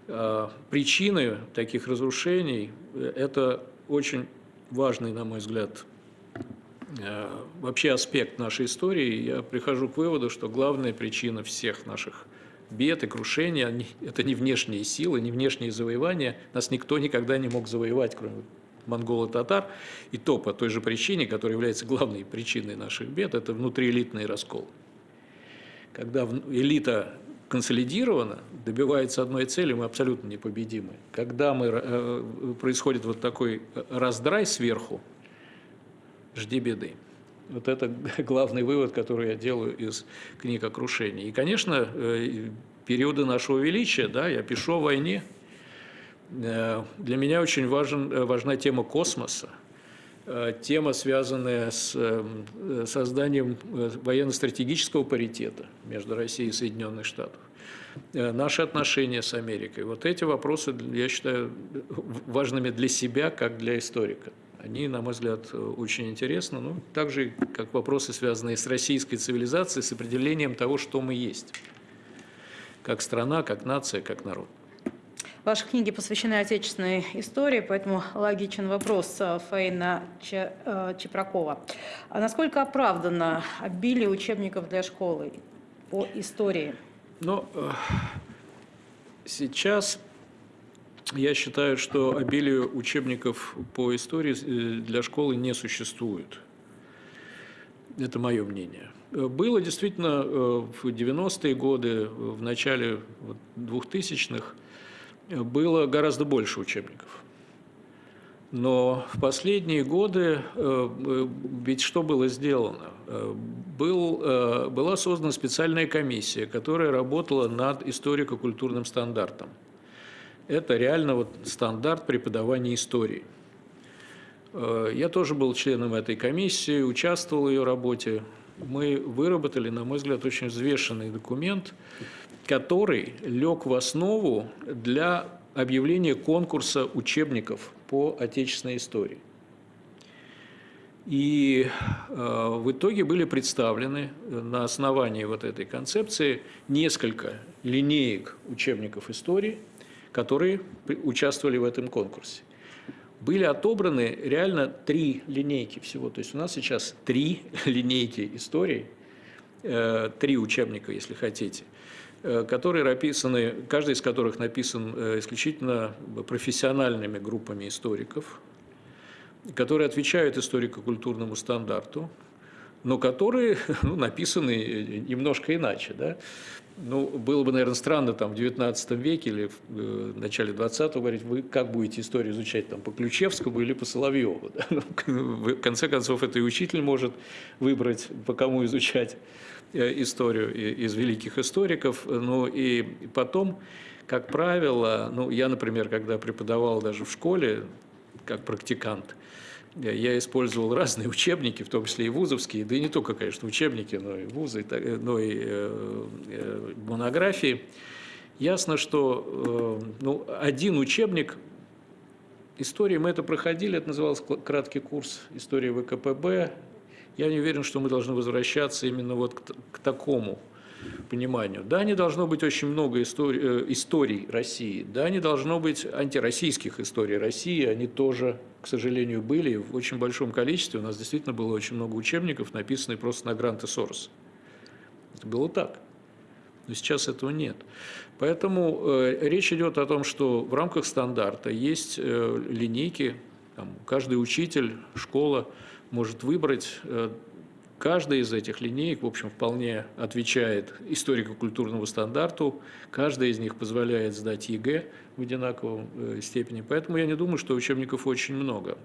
Э, причины таких разрушений – это очень важный, на мой взгляд, э, вообще аспект нашей истории. Я прихожу к выводу, что главная причина всех наших бед и крушения, это не внешние силы, не внешние завоевания. Нас никто никогда не мог завоевать, кроме монголо-татар. И то по той же причине, которая является главной причиной наших бед, это внутриэлитный раскол. Когда элита консолидирована, добивается одной цели, мы абсолютно непобедимы. Когда мы, э, происходит вот такой раздрай сверху, жди беды. Вот это главный вывод, который я делаю из книг о крушении. И, конечно, э, периоды нашего величия, да, я пишу о войне. Э, для меня очень важен, э, важна тема космоса, тема, связанная с созданием военно-стратегического паритета между Россией и Соединенных Штатов, наши отношения с Америкой. Вот эти вопросы, я считаю, важными для себя, как для историка. Они, на мой взгляд, очень интересны, ну, так же, как вопросы, связанные с российской цивилизацией, с определением того, что мы есть, как страна, как нация, как народ. Ваши книги посвящены отечественной истории, поэтому логичен вопрос э, Фаина э, Чепракова. А насколько оправдано обилие учебников для школы по истории? Ну, э, сейчас я считаю, что обилие учебников по истории для школы не существует. Это мое мнение. Было действительно в 90-е годы, в начале 2000-х, было гораздо больше учебников. Но в последние годы э, ведь что было сделано? Э, был, э, была создана специальная комиссия, которая работала над историко-культурным стандартом. Это реально вот стандарт преподавания истории. Я тоже был членом этой комиссии, участвовал в ее работе. Мы выработали, на мой взгляд, очень взвешенный документ, который лег в основу для объявления конкурса учебников по отечественной истории. И э, в итоге были представлены на основании вот этой концепции несколько линеек учебников истории, которые участвовали в этом конкурсе. Были отобраны реально три линейки всего. То есть у нас сейчас три линейки истории, э, три учебника, если хотите – Э, которые написаны, каждый из которых написан э, исключительно профессиональными группами историков, которые отвечают историко-культурному стандарту, но которые ну, написаны немножко иначе. Да? Ну, было бы, наверное, странно там, в XIX веке или в э, начале XX говорить, вы как будете историю изучать там, по Ключевскому или по Соловьеву. Да? Ну, в конце концов, это и учитель может выбрать, по кому изучать. Э, историю из великих историков. Ну и потом, как правило, ну я, например, когда преподавал даже в школе, как практикант, я использовал разные учебники, в том числе и вузовские, да и не только, конечно, учебники, но и вузы, но и э, э, монографии. Ясно, что ну, один учебник истории, мы это проходили, это назывался краткий курс истории ВКПБ, я не уверен, что мы должны возвращаться именно вот к, к такому пониманию. Да, не должно быть очень много историй, э, историй России, да, не должно быть антироссийских историй России, они тоже, к сожалению, были в очень большом количестве. У нас действительно было очень много учебников, написанных просто на гранты Сороса. Это было так. Но сейчас этого нет. Поэтому э, речь идет о том, что в рамках стандарта есть э, линейки, там, каждый учитель, школа – может выбрать. Э, каждая из этих линеек, в общем, вполне отвечает историко-культурному стандарту. Каждая из них позволяет сдать ЕГЭ в одинаковом э, степени. Поэтому я не думаю, что учебников очень много.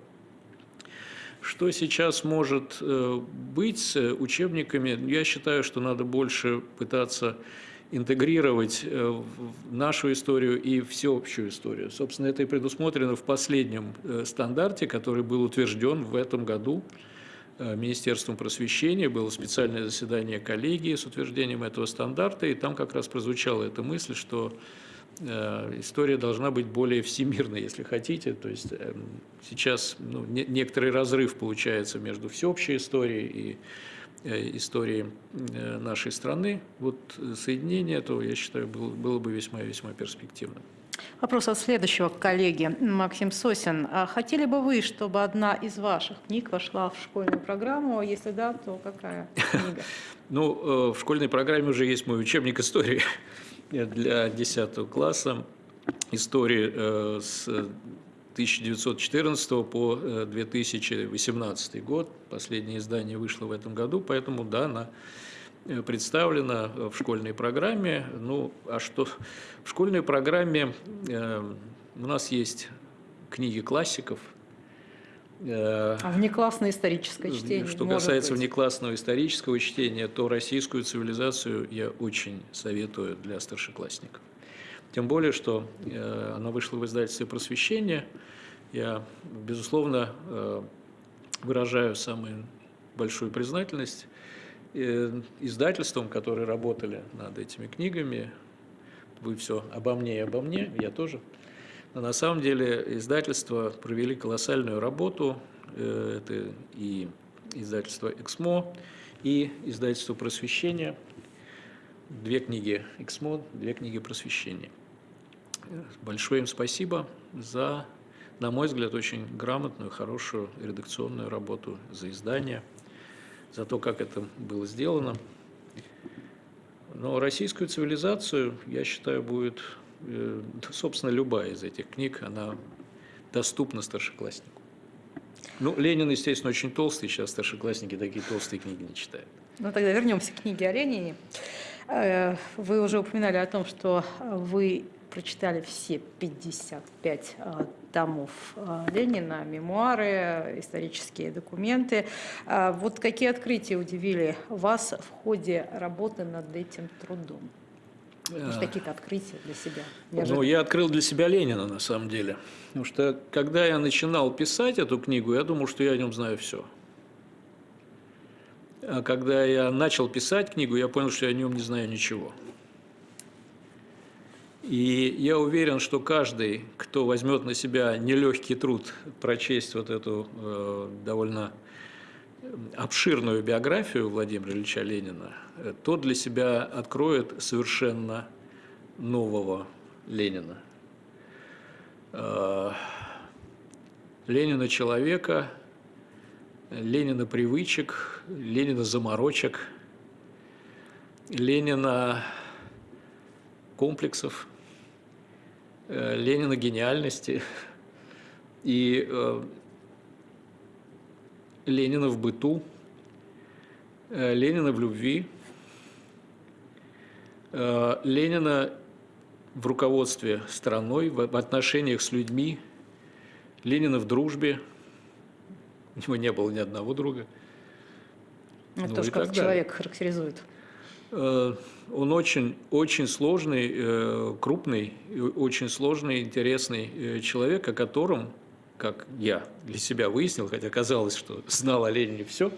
Что сейчас может э, быть с учебниками? Я считаю, что надо больше пытаться интегрировать нашу историю и всеобщую историю. Собственно, это и предусмотрено в последнем э, стандарте, который был утвержден в этом году э, Министерством просвещения. Было специальное заседание коллегии с утверждением этого стандарта, и там как раз прозвучала эта мысль, что э, история должна быть более всемирной, если хотите. То есть эм, сейчас ну, некоторый разрыв получается между всеобщей историей и Э, истории э, нашей страны, вот соединение этого, я считаю, было, было бы весьма-весьма перспективным. Вопрос от следующего коллеги. Максим Сосин. А хотели бы вы, чтобы одна из ваших книг вошла в школьную программу? Если да, то какая книга? Ну, э, в школьной программе уже есть мой учебник истории для 10 класса. Истории с 1914 по 2018 э, год. Последнее издание вышло в этом году, поэтому да, она э, представлена в школьной программе. Ну, а что в школьной программе э, у нас есть книги классиков. Э, а внеклассное историческое чтение? Что касается быть. внеклассного исторического чтения, то российскую цивилизацию я очень советую для старшеклассников. Тем более, что э, она вышла в издательстве «Просвещение». Я, безусловно, э, выражаю самую большую признательность э, издательствам, которые работали над этими книгами. Вы все обо мне и обо мне, я тоже. Но на самом деле издательства провели колоссальную работу, Э, это и издательство «Эксмо», и издательство «Просвещение». Две книги «Эксмо», две книги «Просвещение». Большое им спасибо за, на мой взгляд, очень грамотную, хорошую редакционную работу, за издание, за то, как это было сделано. Но российскую цивилизацию, я считаю, будет, э, собственно, любая из этих книг, она доступна старшекласснику. Ну, Ленин, естественно, очень толстый, сейчас старшеклассники такие толстые книги не читают. Ну, тогда вернемся к книге о Ленине. Э, вы уже упоминали о том, что вы прочитали все 55 э, томов э, Ленина, мемуары, исторические документы. Вот какие открытия удивили вас в ходе работы над этим трудом? Может, какие-то открытия для себя? Неожиданно. Ну, я открыл для себя Ленина, на самом деле. Потому что, когда я начинал писать эту книгу, я думал, что я о нем знаю все. А когда я начал писать книгу, я понял, что я о нем не знаю ничего. И я уверен, что каждый, кто возьмет на себя нелегкий труд прочесть вот эту э, довольно обширную биографию Владимира Ильича Ленина, тот для себя откроет совершенно нового Ленина. Э, Ленина человека, Ленина привычек, Ленина заморочек, Ленина комплексов, э, Ленина гениальности и э, Ленина в быту, Ленина в любви, Ленина в руководстве страной, в отношениях с людьми, Ленина в дружбе, у него не было ни одного друга. Это ну, тоже как человек характеризует. Э, он очень, очень сложный, э, крупный, очень сложный, интересный э, человек, о котором, как я для себя выяснил, хотя казалось, что знал о Ленине все,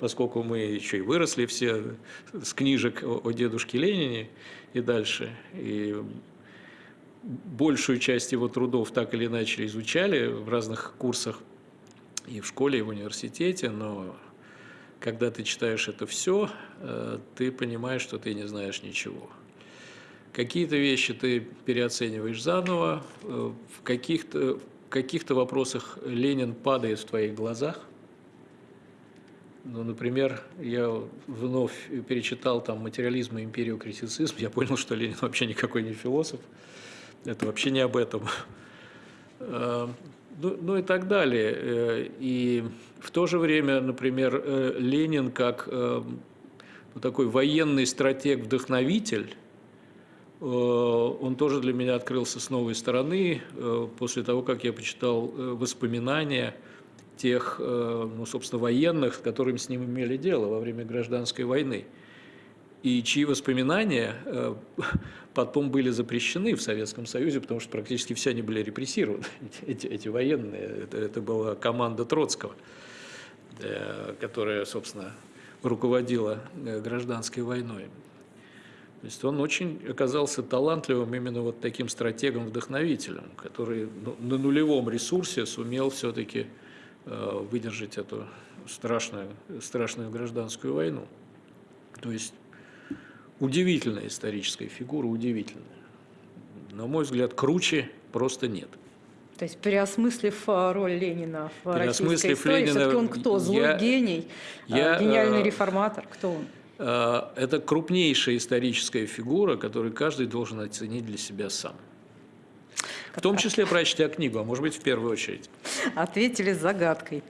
поскольку мы еще и выросли все с книжек о дедушке Ленине и дальше. И большую часть его трудов так или иначе изучали в разных курсах и в школе, и в университете, но когда ты читаешь это все, э, ты понимаешь, что ты не знаешь ничего. Какие-то вещи ты переоцениваешь заново, э, в каких-то каких вопросах Ленин падает в твоих глазах. Ну, например, я вновь перечитал там материализм и империю критицизм, я понял, что Ленин вообще никакой не философ. Это вообще не об этом. Э, ну, ну и так далее. Э, и в то же время, например, э, Ленин как такой военный стратег-вдохновитель, он тоже для меня открылся с новой стороны после того, как я почитал воспоминания тех, ну, собственно, военных, с которыми с ним имели дело во время гражданской войны и чьи воспоминания э, потом были запрещены в Советском Союзе, потому что практически все они были репрессированы, эти, эти военные. Это, это была команда Троцкого, э, которая, собственно, руководила э, гражданской войной. То есть он очень оказался талантливым именно вот таким стратегом-вдохновителем, который ну, на нулевом ресурсе сумел все-таки выдержать эту страшную, страшную гражданскую войну. То есть удивительная историческая фигура, удивительная. На мой взгляд, круче просто нет. То есть, переосмыслив а, роль Ленина в российской истории, Ленина, все-таки он кто? Злой я, гений, я, гениальный э, реформатор? Кто он? Э, это крупнейшая историческая фигура, которую каждый должен оценить для себя сам. В том числе прочтя книгу, а может быть, в первую очередь. Ответили загадкой.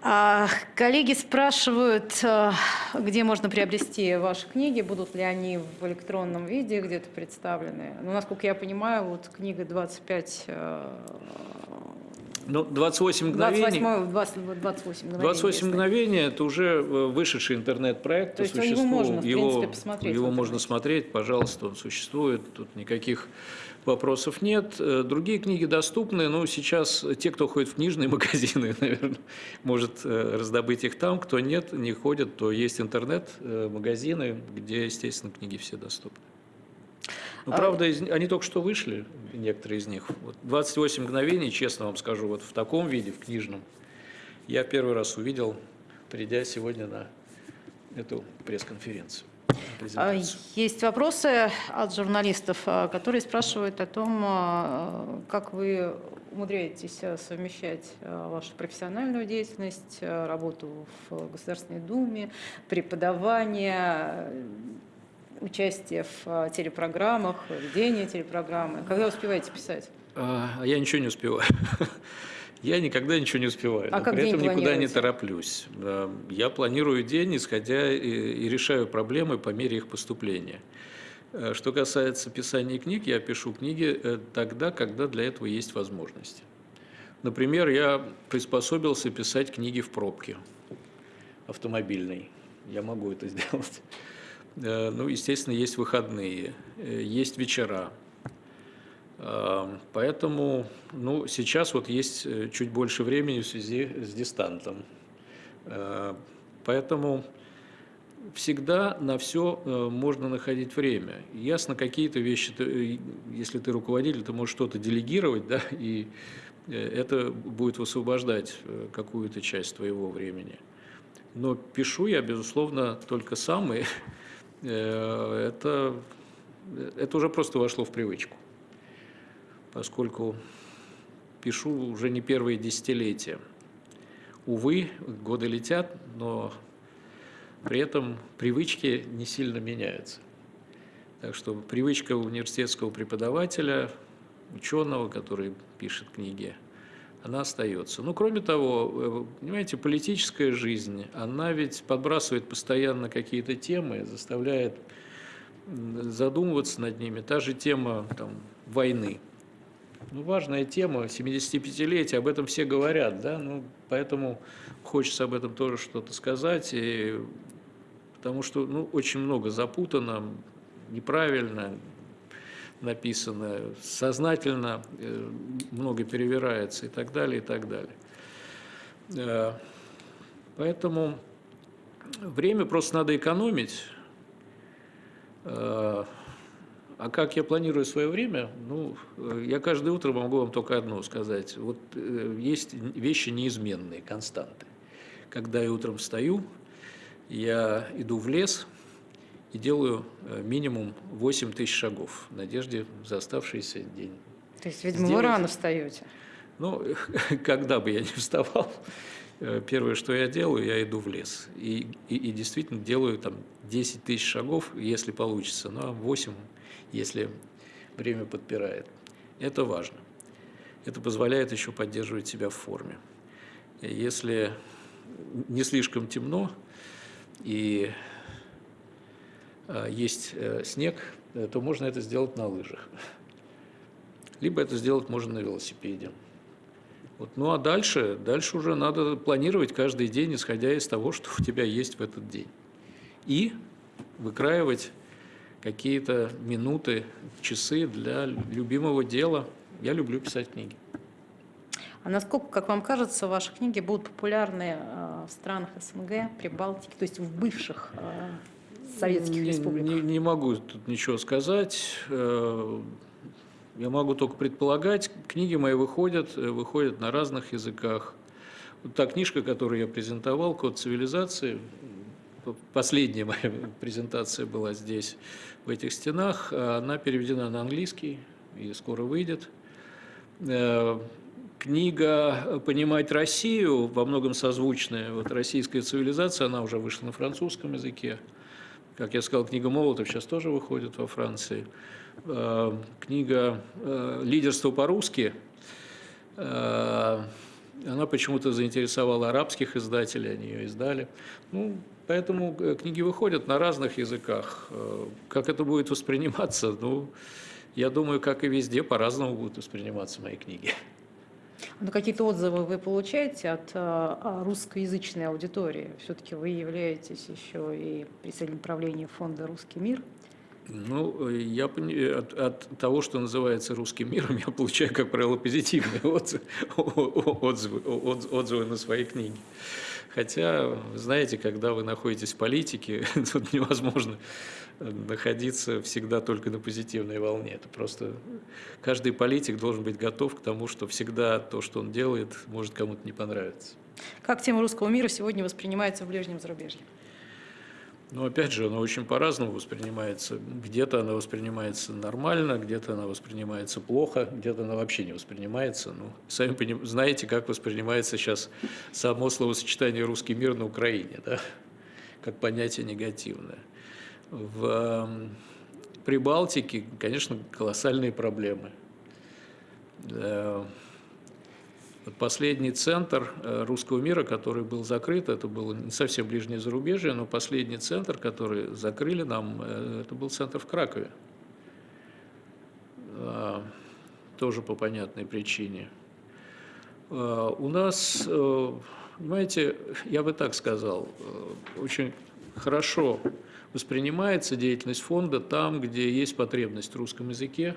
А, коллеги спрашивают, э, где можно приобрести ваши книги, будут ли они в электронном виде где-то представлены. Ну, насколько я понимаю, вот книга 25 ну, 28 мгновений. 28, 20, 28 мгновений. 28 мгновений – это уже э, вышедший интернет-проект. То есть его можно, в принципе, посмотреть. Его можно смотреть, пожалуйста, он существует. Тут никаких вопросов нет. Э, другие книги доступны, но сейчас те, кто ходит в книжные магазины, наверное, может э, раздобыть их там. Кто нет, не ходит, то есть интернет-магазины, где, естественно, книги все доступны. Ну, правда, они только что вышли, некоторые из них. Вот 28 мгновений, честно вам скажу, вот в таком виде, в книжном, я первый раз увидел, придя сегодня на эту пресс-конференцию. А. Есть вопросы от журналистов, а, которые спрашивают о том, а, как вы умудряетесь совмещать вашу профессиональную деятельность, работу в Государственной Думе, преподавание, участие в телепрограммах, ведение телепрограммы. Когда успеваете писать? Я ничего не успеваю. Я никогда ничего не успеваю, А но при этом никуда не тороплюсь. Я планирую день, исходя и, и решаю проблемы по мере их поступления. Э, Что касается писания книг, я пишу книги э, тогда, когда для этого есть возможность. Например, я приспособился писать книги в пробке автомобильной. Я могу это сделать. Э, Ну, естественно, есть выходные, есть вечера. А, Поэтому, ну, сейчас вот есть э, чуть больше времени в связи с дистантом. Э, Поэтому всегда на все можно находить время. Ясно, какие-то вещи, ты, э, если ты руководитель, ты можешь что-то делегировать, да, и э, это будет высвобождать э, какую-то часть твоего времени. Но пишу я, безусловно, только сам, и э, это, это уже просто вошло в привычку поскольку пишу уже не первые десятилетия. Увы, годы летят, но при этом привычки не сильно меняются. Так что привычка университетского преподавателя, ученого, который пишет книги, она остается. Ну, кроме того, э, понимаете, политическая жизнь, она ведь подбрасывает постоянно какие-то темы, заставляет задумываться над ними. Та же тема там, войны. Ну, важная тема, 75-летие, об этом все говорят, да, ну, поэтому хочется об этом тоже что-то сказать, и, потому что, ну, очень много запутано, неправильно написано, сознательно э, много перевирается и так далее, и так далее. Э, Поэтому время просто надо экономить, Э, а как я планирую свое время? Ну, э, я каждое утро могу вам только одно сказать. Вот э, есть вещи неизменные, константы. Когда я утром встаю, я иду в лес и делаю э, минимум 8 тысяч шагов в надежде за оставшийся день. То есть, видимо, вы Сделать. рано встаете. Ну, когда бы я ни вставал, первое, что я делаю, я иду в лес. И, и, и действительно делаю там 10 тысяч шагов, если получится, а 8, если время подпирает. Это важно. Это позволяет еще поддерживать себя в форме. Если не слишком темно и э, есть э, снег, э, то можно это сделать на лыжах. Либо это сделать можно на велосипеде. Вот. Ну а дальше, дальше уже надо планировать каждый день, исходя из того, что у тебя есть в этот день. И выкраивать какие-то минуты, часы для любимого дела. Я люблю писать книги. А насколько, как вам кажется, ваши книги будут популярны э, в странах СНГ, Прибалтики, то есть в бывших э, советских не, республиках? Не, не могу тут ничего сказать. Я могу только предполагать. Книги мои выходят, э, выходят на разных языках. Вот та книжка, которую я презентовал, «Код цивилизации», последняя моя презентация была здесь, в этих стенах, а она переведена на английский и скоро выйдет. Э, Книга «Понимать Россию» во многом созвучная. Вот «Российская цивилизация», она уже вышла на французском языке. Как я сказал, книга Молотов сейчас тоже выходит во Франции. Э, Книга э, «Лидерство по-русски», э, она почему-то заинтересовала арабских издателей, они ее издали. Ну, поэтому книги выходят на разных языках. Как это будет восприниматься? Ну, я думаю, как и везде, по-разному будут восприниматься мои книги. Ну, какие-то отзывы вы получаете от а, русскоязычной аудитории? Все-таки вы являетесь еще и председателем правления фонда «Русский мир». Ну, э, я пони- от, от того, что называется русским миром, я получаю, как правило, позитивные отзывы, отзывы, отзывы, на свои книги. Хотя, знаете, когда вы находитесь в политике, тут невозможно находиться всегда только на позитивной волне. Это просто каждый политик должен быть готов к тому, что всегда то, что он делает, может кому-то не понравиться. Как тема русского мира сегодня воспринимается в ближнем зарубежье? Но опять же, она очень по-разному воспринимается. Где-то она воспринимается нормально, где-то она воспринимается плохо, где-то она вообще не воспринимается. Ну, сами поним- знаете, как воспринимается сейчас само словосочетание «русский мир» на Украине, да? как понятие негативное. В эм, Прибалтике, конечно, колоссальные проблемы. Последний центр э, русского мира, который был закрыт, это было не совсем ближнее зарубежье, но последний центр, который закрыли нам, э, это был центр в Кракове. А, Тоже по понятной причине. А, У нас, э, понимаете, я бы так сказал, очень хорошо воспринимается деятельность фонда там, где есть потребность в русском языке,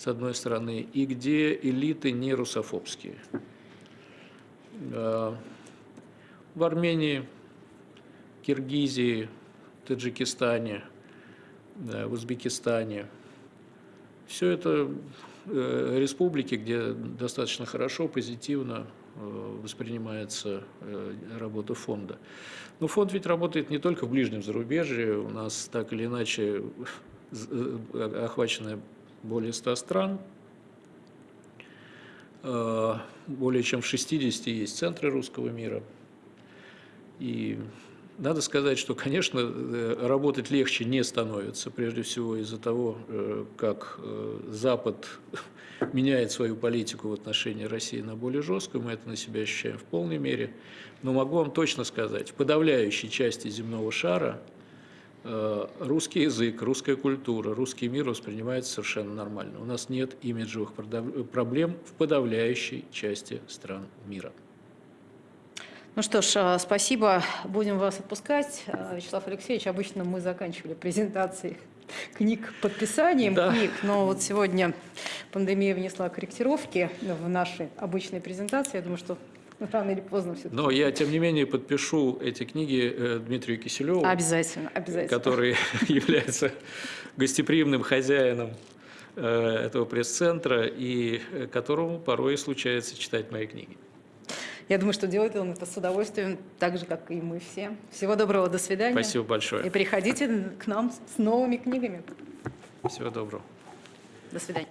с одной стороны, и где элиты не русофобские. Э, В Армении, Киргизии, Таджикистане, в Узбекистане. Все это э, республики, где достаточно хорошо, позитивно э, воспринимается работа фонда. Но фонд ведь работает не только в ближнем зарубежье, у нас так или иначе охвачено более 100 стран, Э, более чем в 60 есть центры русского мира. И надо сказать, что, конечно, э, работать легче не становится, прежде всего из-за того, э, как Запад меняет свою политику в отношении России на более жесткую, мы это на себя ощущаем в полной мере. Но могу вам точно сказать, в подавляющей части земного шара русский язык, русская культура, русский мир воспринимается совершенно нормально. У нас нет имиджевых проблем в подавляющей части стран мира. Ну что ж, а, спасибо. Будем вас отпускать. А, Вячеслав Алексеевич, обычно мы заканчивали презентации книг подписанием Да. книг, но вот сегодня пандемия внесла корректировки в наши обычные презентации. Я думаю, что рано или поздно все-таки. Но я, тем не менее, подпишу эти книги э, Дмитрию Киселеву, Обязательно, обязательно. который является гостеприимным хозяином э, этого пресс-центра и э, которому порой случается читать мои книги. Я думаю, что делает он это с удовольствием, так же, как и мы все. Всего доброго, до свидания. Спасибо большое. И приходите к нам с новыми книгами. Всего доброго. До свидания.